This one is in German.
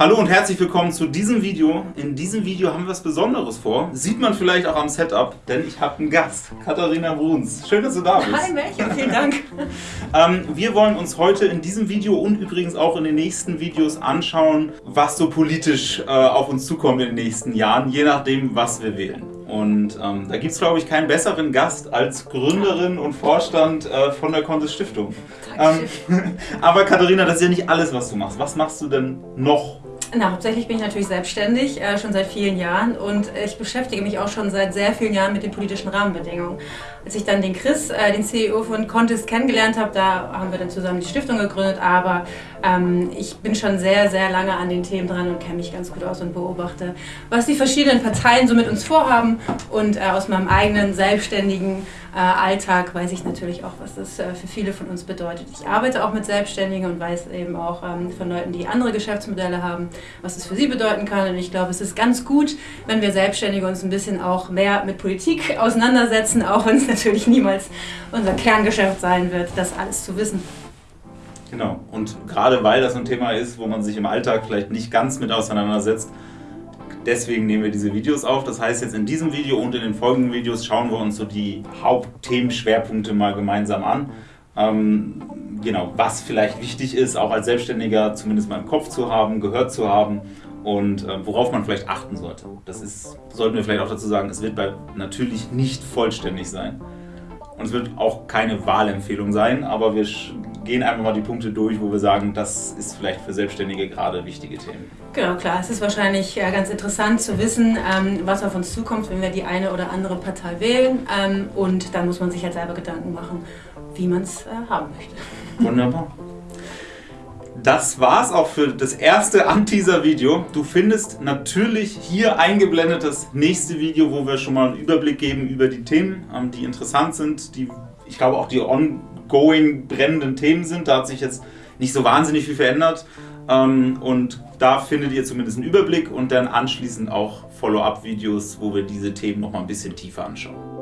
Hallo und herzlich willkommen zu diesem Video. In diesem Video haben wir was Besonderes vor. Sieht man vielleicht auch am Setup, denn ich habe einen Gast, Katharina Bruns. Schön, dass du da bist. Hi Melchior, vielen Dank. ähm, wir wollen uns heute in diesem Video und übrigens auch in den nächsten Videos anschauen, was so politisch äh, auf uns zukommt in den nächsten Jahren, je nachdem, was wir wählen. Und ähm, da gibt es, glaube ich, keinen besseren Gast als Gründerin und Vorstand äh, von der Contest Stiftung. Ähm, aber Katharina, das ist ja nicht alles, was du machst. Was machst du denn noch na, hauptsächlich bin ich natürlich selbstständig, äh, schon seit vielen Jahren und ich beschäftige mich auch schon seit sehr vielen Jahren mit den politischen Rahmenbedingungen. Als ich dann den Chris, äh, den CEO von Contest, kennengelernt habe, da haben wir dann zusammen die Stiftung gegründet, aber ähm, ich bin schon sehr, sehr lange an den Themen dran und kenne mich ganz gut aus und beobachte, was die verschiedenen Parteien so mit uns vorhaben und äh, aus meinem eigenen selbstständigen äh, Alltag weiß ich natürlich auch, was das äh, für viele von uns bedeutet. Ich arbeite auch mit Selbstständigen und weiß eben auch ähm, von Leuten, die andere Geschäftsmodelle haben, was es für sie bedeuten kann. Und ich glaube, es ist ganz gut, wenn wir Selbstständige uns ein bisschen auch mehr mit Politik auseinandersetzen, auch wenn es natürlich niemals unser Kerngeschäft sein wird, das alles zu wissen. Genau. Und gerade weil das ein Thema ist, wo man sich im Alltag vielleicht nicht ganz mit auseinandersetzt, Deswegen nehmen wir diese Videos auf. Das heißt, jetzt in diesem Video und in den folgenden Videos schauen wir uns so die Hauptthemenschwerpunkte mal gemeinsam an. Ähm, genau, was vielleicht wichtig ist, auch als Selbstständiger zumindest mal im Kopf zu haben, gehört zu haben und äh, worauf man vielleicht achten sollte. Das ist, sollten wir vielleicht auch dazu sagen, es wird bei natürlich nicht vollständig sein. Und es wird auch keine Wahlempfehlung sein, aber wir gehen einfach mal die Punkte durch, wo wir sagen, das ist vielleicht für Selbstständige gerade wichtige Themen. Genau, klar. Es ist wahrscheinlich ganz interessant zu wissen, ähm, was auf uns zukommt, wenn wir die eine oder andere Partei wählen. Ähm, und dann muss man sich halt selber Gedanken machen, wie man es äh, haben möchte. Wunderbar. Das war's auch für das erste Anteaser-Video. Du findest natürlich hier eingeblendet das nächste Video, wo wir schon mal einen Überblick geben über die Themen, ähm, die interessant sind, die ich glaube auch die ongoing brennenden Themen sind. Da hat sich jetzt nicht so wahnsinnig viel verändert. Ähm, und da findet ihr zumindest einen Überblick und dann anschließend auch Follow-up-Videos, wo wir diese Themen noch mal ein bisschen tiefer anschauen.